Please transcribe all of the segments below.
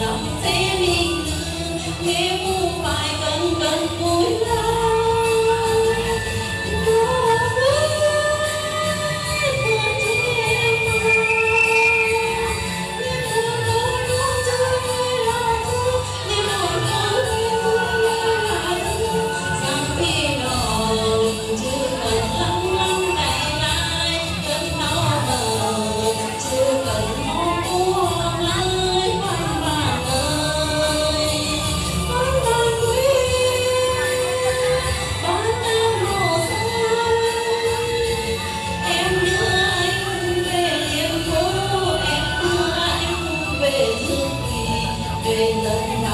lòng thế mình nếu phải cần cần vui lắm Ei.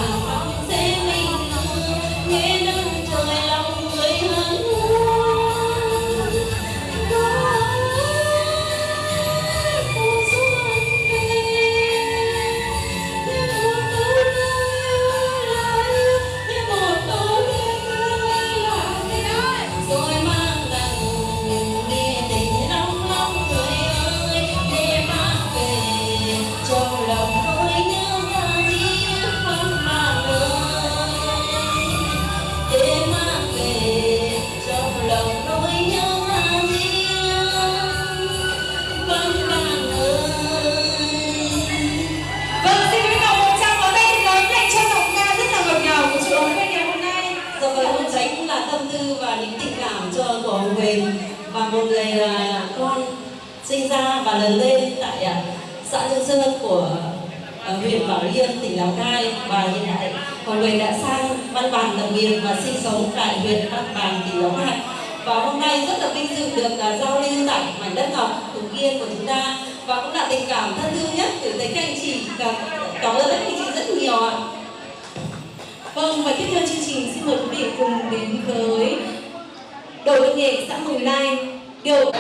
Và những tình cảm cho tổ người và một người là con sinh ra và lớn lên tại à, xã Dương Sơn của à, huyện Bảo Yên, tỉnh Lào Cai và hiện tại Hồng Huỳnh đã sang Văn Bản lập nghiệp và sinh sống tại huyện Văn bàn tỉnh Lào Cai. Và hôm nay rất là vinh dự được uh, giao lưu tại mảnh đất ngọc Hùng Yên của chúng ta và cũng là tình cảm thân thương nhất từ thấy các anh chị cảm, cảm ơn các anh chị rất nhiều ạ. Vâng, và tiếp theo chương trình xin mời quý vị cùng đến với đội văn nghệ xã Mường Lai. Điều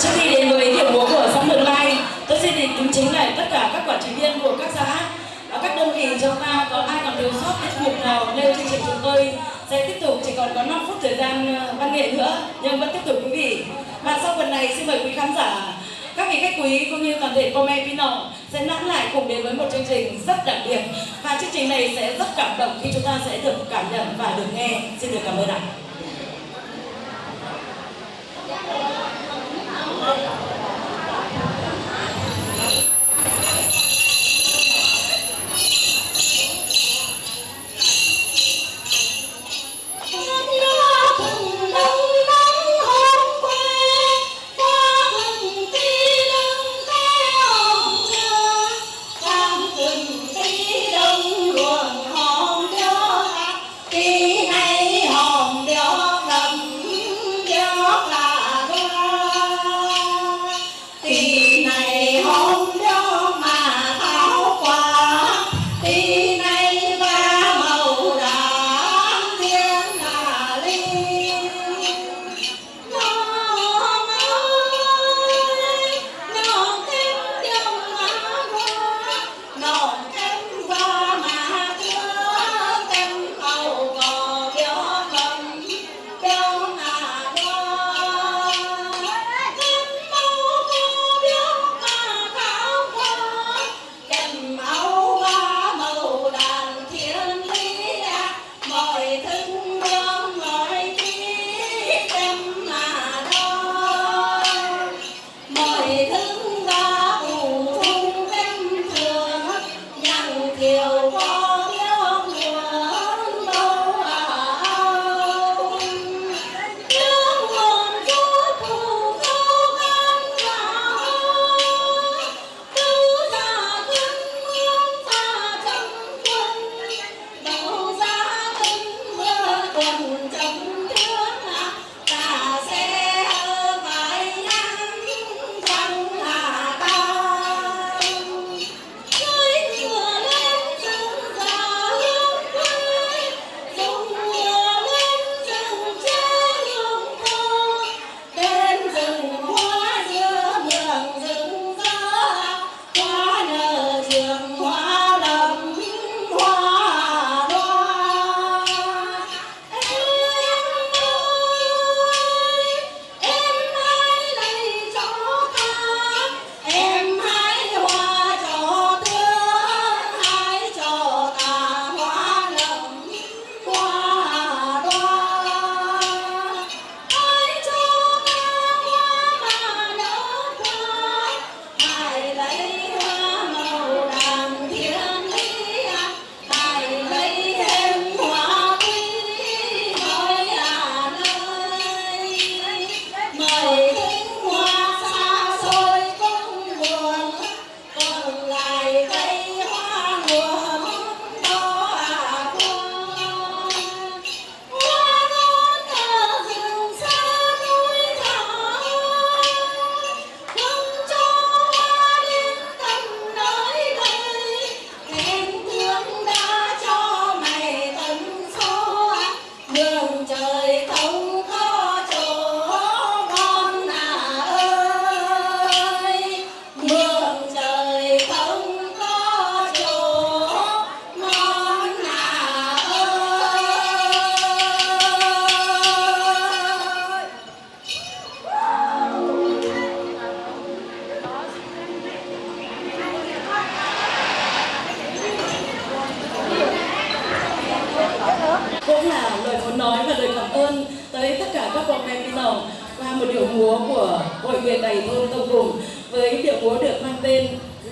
trước khi đến với điểm múa của xã Mường Lai tôi xin kính chính lại tất cả các quản trị viên của các xã và các đơn vị trong ta có ai còn thiếu sót tiết mục nào nêu chương trình chúng tôi sẽ tiếp tục chỉ còn có 5 phút thời gian ờ, văn nghệ nữa nhưng vẫn tiếp tục quý vị. Và sau phần này, xin mời quý khán giả, các vị khách quý cũng như toàn thể Pome Pino sẽ nãn lại cùng đến với một chương trình rất đặc biệt. Và chương trình này sẽ rất cảm động khi chúng ta sẽ được cảm nhận và được nghe. Xin được cảm ơn ạ.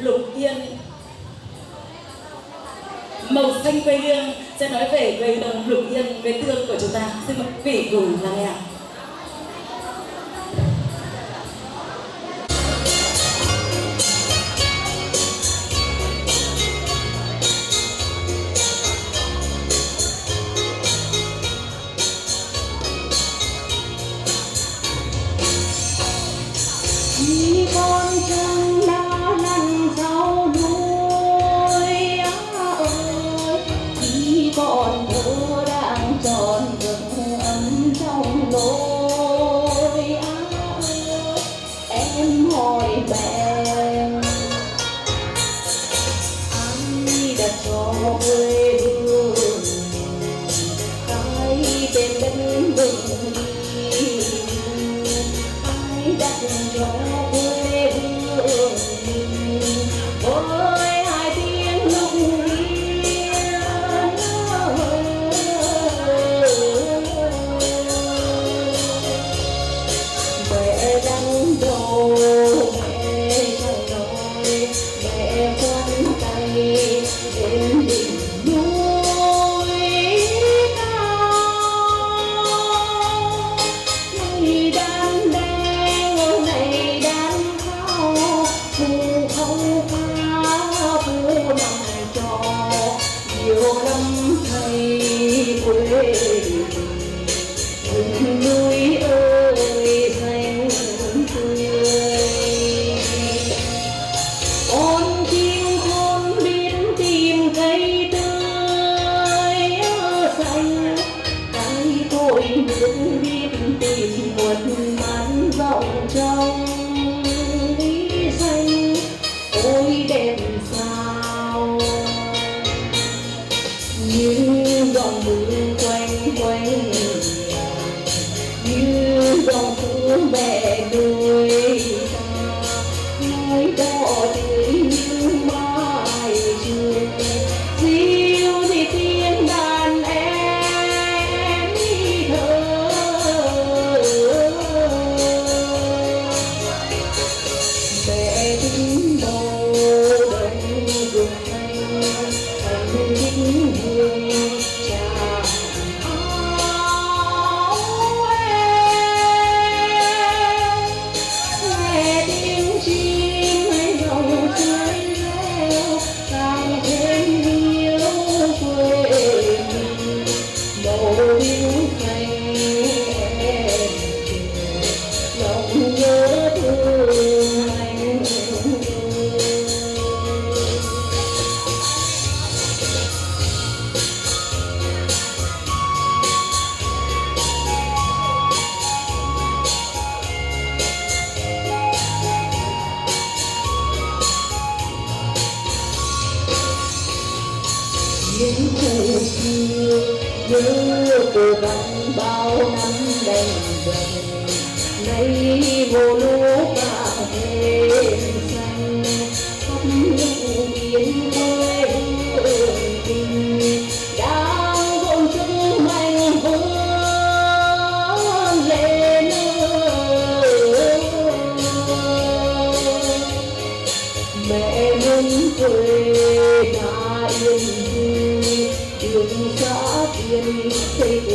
lục yên. Màu xanh quê hương sẽ nói về quê đồng lục yên, quê tương của chúng ta. Xin mời quý vị cùng lắng nghe ạ.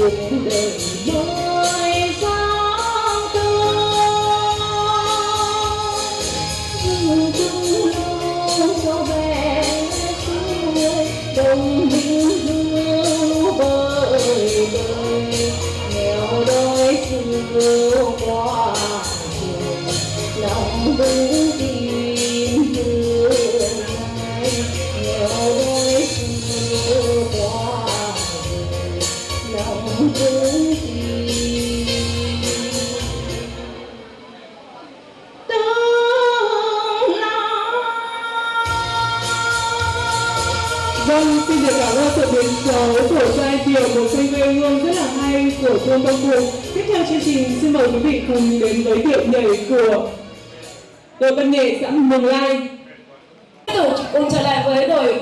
with me. dấu của giai điệu một cây quê hương rất là hay của thôn Đông Phụng. Tiếp theo chương trình, xin mời quý vị cùng đến với điệu nhảy của đội văn nghệ xã Mường Lai. Tiếp tục, cùng trở lại với đội